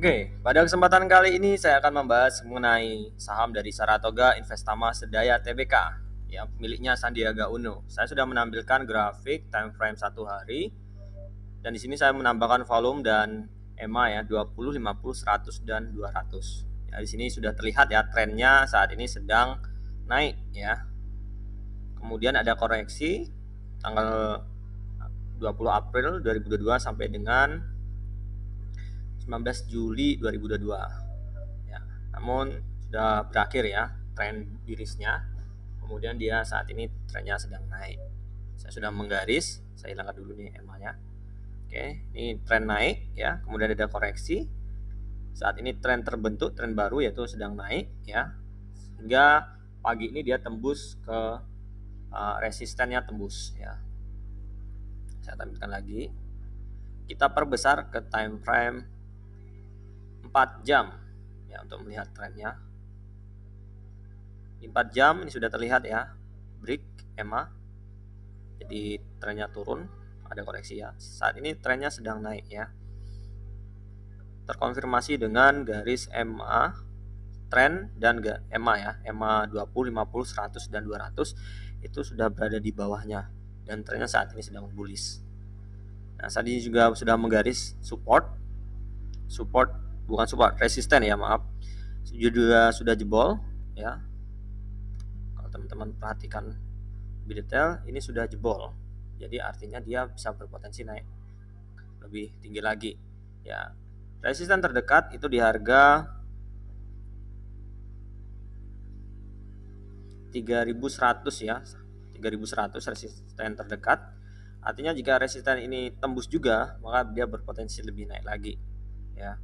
Oke, pada kesempatan kali ini saya akan membahas mengenai saham dari Saratoga Investama Sedaya Tbk yang miliknya Sandiaga Uno. Saya sudah menampilkan grafik time frame satu hari dan di sini saya menambahkan volume dan EMA ya 20, 50, 100 dan 200. Ya, di sini sudah terlihat ya trennya saat ini sedang naik ya. Kemudian ada koreksi tanggal 20 April 2022 sampai dengan 19 Juli 2022 ya namun sudah berakhir ya tren birisnya. Kemudian dia saat ini trennya sedang naik. Saya sudah menggaris saya hilangkan dulu nih emanya oke ini tren naik ya kemudian ada koreksi. Saat ini tren terbentuk tren baru yaitu sedang naik ya. Hingga pagi ini dia tembus ke uh, resistennya tembus ya. Saya tampilkan lagi. Kita perbesar ke time frame 4 jam ya untuk melihat trennya. Di 4 jam ini sudah terlihat ya, break EMA. Jadi trennya turun, ada koreksi ya. Saat ini trennya sedang naik ya. Terkonfirmasi dengan garis EMA tren dan EMA ya, EMA 20, 50, 100 dan 200 itu sudah berada di bawahnya dan trennya saat ini sedang bullish. Nah, saat ini juga sudah menggaris support support bukan support resisten ya maaf. Juga sudah jebol ya. Kalau teman-teman perhatikan lebih detail ini sudah jebol. Jadi artinya dia bisa berpotensi naik lebih tinggi lagi ya. Resisten terdekat itu di harga 3100 ya 3100 resisten terdekat. Artinya jika resisten ini tembus juga maka dia berpotensi lebih naik lagi ya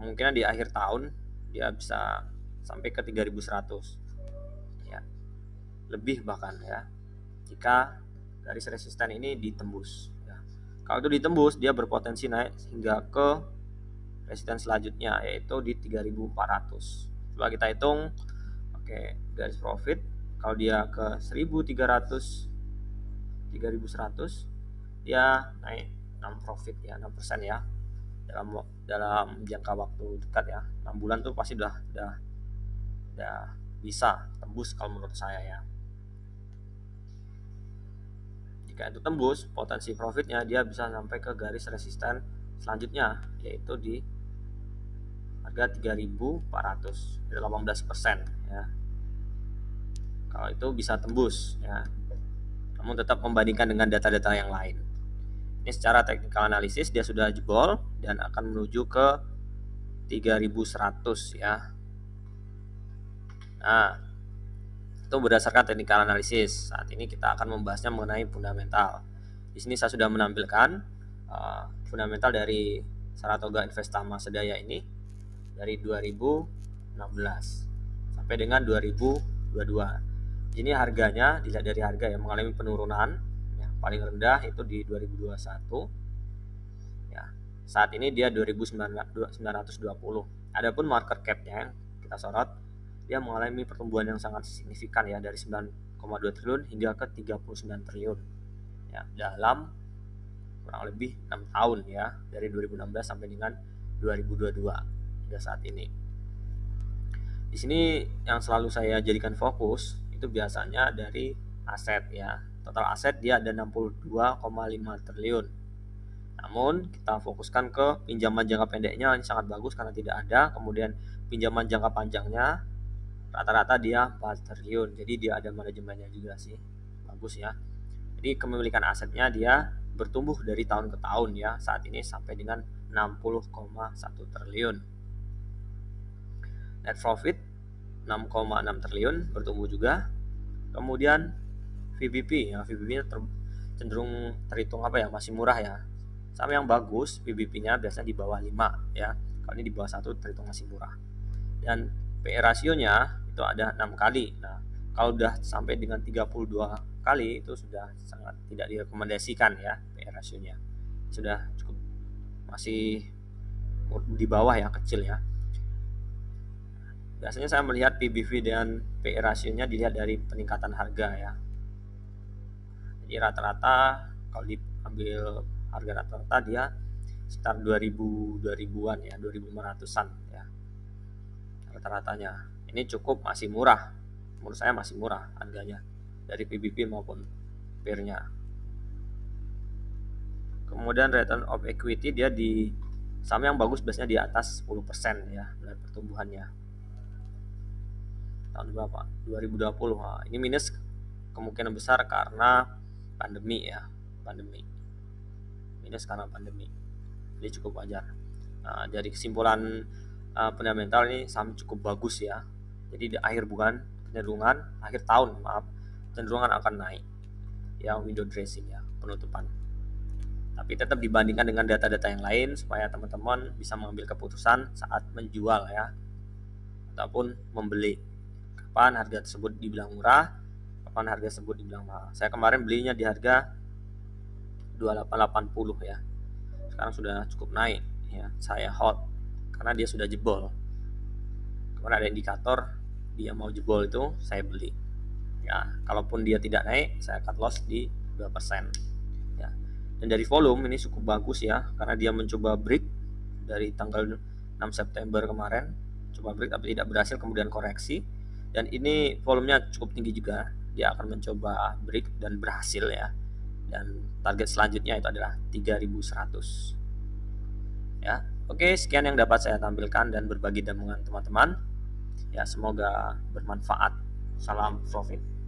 kemungkinan di akhir tahun dia bisa sampai ke 3100 ya. Lebih bahkan ya. Jika garis resisten ini ditembus ya. kalau itu ditembus dia berpotensi naik hingga ke resisten selanjutnya yaitu di 3400 coba kita hitung oke garis profit kalau dia ke 1300 3100 dia naik 6 profit ya 6% ya dalam dalam jangka waktu dekat ya. 6 bulan tuh pasti udah udah udah bisa tembus kalau menurut saya ya. Jika itu tembus potensi profitnya dia bisa sampai ke garis resisten selanjutnya yaitu di harga 3400 18% ya. Kalau itu bisa tembus ya. Namun tetap membandingkan dengan data-data yang lain ini secara technical analisis dia sudah jebol dan akan menuju ke 3100 ya. Nah, itu berdasarkan technical analisis. Saat ini kita akan membahasnya mengenai fundamental. Di sini saya sudah menampilkan uh, fundamental dari Saratoga Investama Sedaya ini dari 2016 sampai dengan 2022. Ini harganya dilihat dari harga yang mengalami penurunan paling rendah itu di 2021 ya saat ini dia 2920 adapun market capnya yang kita sorot dia mengalami pertumbuhan yang sangat signifikan ya dari 9,2 triliun hingga ke 39 triliun. Ya dalam kurang lebih 6 tahun ya dari 2016 sampai dengan 2022 hingga saat ini. Di sini yang selalu saya jadikan fokus itu biasanya dari aset ya total aset dia ada 62,5 triliun. Namun kita fokuskan ke pinjaman jangka pendeknya ini sangat bagus karena tidak ada. Kemudian pinjaman jangka panjangnya rata-rata dia 4 triliun. Jadi dia ada manajemennya juga sih. Bagus ya. Jadi kepemilikan asetnya dia bertumbuh dari tahun ke tahun ya saat ini sampai dengan 60,1 triliun. Net profit 6,6 triliun bertumbuh juga. Kemudian VBP ya VBP ter, cenderung terhitung apa ya masih murah ya. Sama yang bagus VBP nya biasanya di bawah 5 ya. Kalau ini di bawah satu terhitung masih murah. Dan PE rasionya itu ada enam kali. Nah kalau udah sampai dengan 32 kali itu sudah sangat tidak direkomendasikan ya PE rasionya sudah cukup masih di bawah ya kecil ya. Biasanya saya melihat PBV dan PE rasionya dilihat dari peningkatan harga ya jadi rata-rata kalau diambil harga rata-rata dia sekitar 2000 2000-an ya 2500-an ya. Rata-ratanya. Ini cukup masih murah. Menurut saya masih murah harganya dari PBB maupun peer-nya. Kemudian return of equity dia di saham yang bagus biasanya di atas 10% ya dari pertumbuhannya. Tahun berapa? 2020 nah, ini minus kemungkinan besar karena pandemi ya pandemi. Minus karena pandemi. Jadi cukup wajar. Nah, dari kesimpulan uh, fundamental ini saham cukup bagus ya. Jadi di akhir bulan kecenderungan akhir tahun maaf cenderungan akan naik. Ya window dressing ya penutupan. Tapi tetap dibandingkan dengan data-data yang lain supaya teman-teman bisa mengambil keputusan saat menjual ya. Ataupun membeli. Kapan harga tersebut dibilang murah kapan harga tersebut dibilang mahal. Saya kemarin belinya di harga 2880 ya. Sekarang sudah cukup naik ya saya hot karena dia sudah jebol. Kemarin ada indikator dia mau jebol itu saya beli. Ya kalaupun dia tidak naik saya cut loss di 2% dan dari volume ini cukup bagus ya karena dia mencoba break dari tanggal 6 September kemarin. Coba break tapi tidak berhasil kemudian koreksi. Dan ini volumenya cukup tinggi juga dia akan mencoba break dan berhasil ya. Dan target selanjutnya itu adalah 3100 ya oke sekian yang dapat saya tampilkan dan berbagi dengan teman-teman. Ya semoga bermanfaat. Salam profit